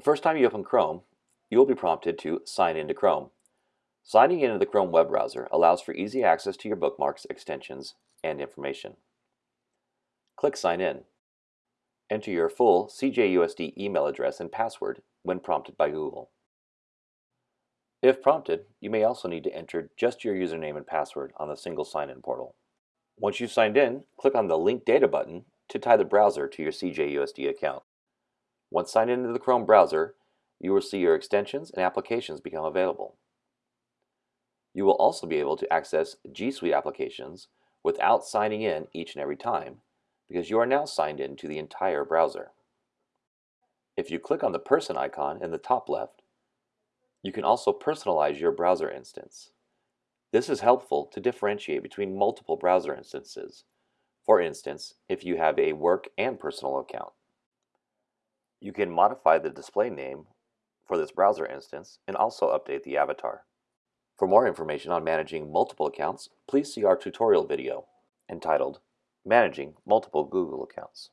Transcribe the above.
The first time you open Chrome, you will be prompted to sign into Chrome. Signing into the Chrome web browser allows for easy access to your bookmarks, extensions, and information. Click Sign In. Enter your full CJUSD email address and password when prompted by Google. If prompted, you may also need to enter just your username and password on the single sign-in portal. Once you've signed in, click on the Link Data button to tie the browser to your CJUSD account. Once signed into the Chrome browser, you will see your extensions and applications become available. You will also be able to access G Suite applications without signing in each and every time because you are now signed in to the entire browser. If you click on the person icon in the top left, you can also personalize your browser instance. This is helpful to differentiate between multiple browser instances, for instance, if you have a work and personal account. You can modify the display name for this browser instance and also update the avatar. For more information on managing multiple accounts, please see our tutorial video entitled Managing Multiple Google Accounts.